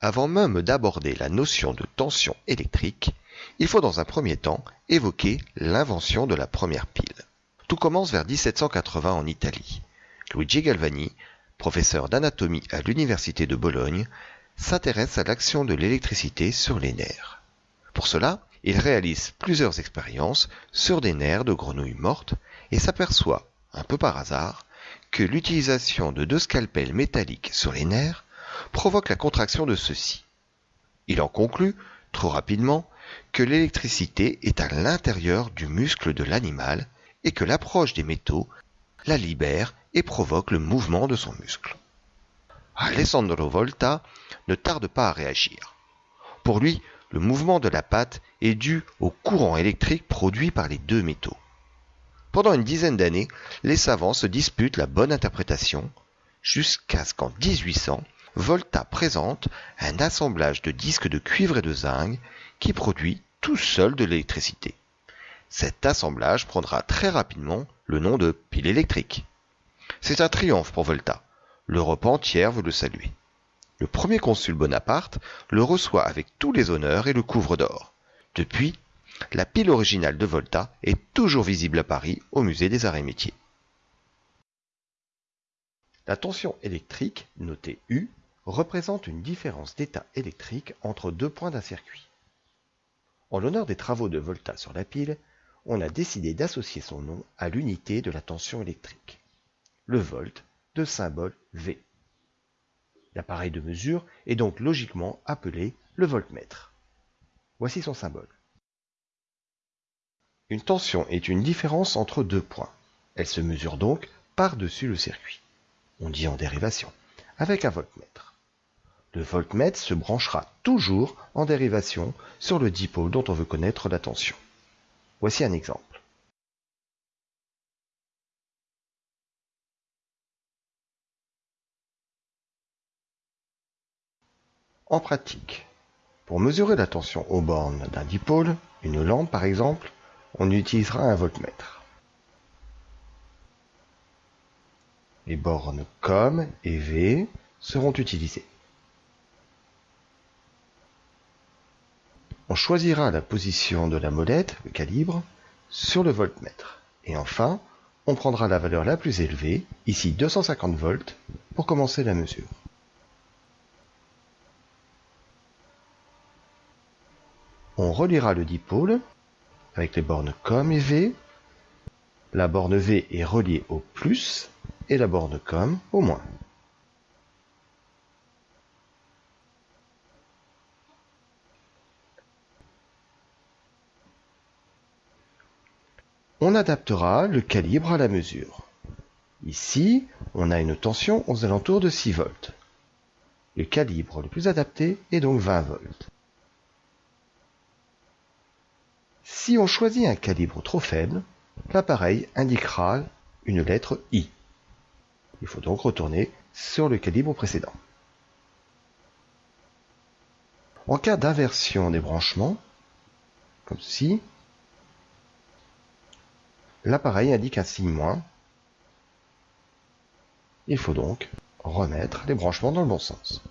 Avant même d'aborder la notion de tension électrique, il faut dans un premier temps évoquer l'invention de la première pile. Tout commence vers 1780 en Italie. Luigi Galvani, professeur d'anatomie à l'université de Bologne, s'intéresse à l'action de l'électricité sur les nerfs. Pour cela, il réalise plusieurs expériences sur des nerfs de grenouilles mortes et s'aperçoit, un peu par hasard, que l'utilisation de deux scalpels métalliques sur les nerfs provoque la contraction de ceux-ci. Il en conclut, trop rapidement, que l'électricité est à l'intérieur du muscle de l'animal et que l'approche des métaux la libère et provoque le mouvement de son muscle. Alessandro Volta ne tarde pas à réagir. Pour lui, le mouvement de la pâte est dû au courant électrique produit par les deux métaux. Pendant une dizaine d'années, les savants se disputent la bonne interprétation, jusqu'à ce qu'en 1800, Volta présente un assemblage de disques de cuivre et de zinc qui produit tout seul de l'électricité. Cet assemblage prendra très rapidement le nom de pile électrique. C'est un triomphe pour Volta. L'Europe entière veut le saluer. Le premier consul Bonaparte le reçoit avec tous les honneurs et le couvre d'or. Depuis, la pile originale de Volta est toujours visible à Paris au musée des arts et métiers. La tension électrique, notée U, représente une différence d'état électrique entre deux points d'un circuit. En l'honneur des travaux de Volta sur la pile, on a décidé d'associer son nom à l'unité de la tension électrique, le volt de symbole V. L'appareil de mesure est donc logiquement appelé le voltmètre. Voici son symbole. Une tension est une différence entre deux points. Elle se mesure donc par-dessus le circuit. On dit en dérivation, avec un voltmètre. Le voltmètre se branchera toujours en dérivation sur le dipôle dont on veut connaître la tension. Voici un exemple. En pratique, pour mesurer la tension aux bornes d'un dipôle, une lampe par exemple, on utilisera un voltmètre. Les bornes COM et V seront utilisées. On choisira la position de la molette, le calibre, sur le voltmètre. Et enfin, on prendra la valeur la plus élevée, ici 250 volts, pour commencer la mesure. On reliera le dipôle avec les bornes COM et V. La borne V est reliée au plus et la borne COM au moins. On adaptera le calibre à la mesure. Ici, on a une tension aux alentours de 6 volts. Le calibre le plus adapté est donc 20 volts. Si on choisit un calibre trop faible, l'appareil indiquera une lettre I. Il faut donc retourner sur le calibre précédent. En cas d'inversion des branchements, comme ceci, L'appareil indique un signe moins. Il faut donc remettre les branchements dans le bon sens.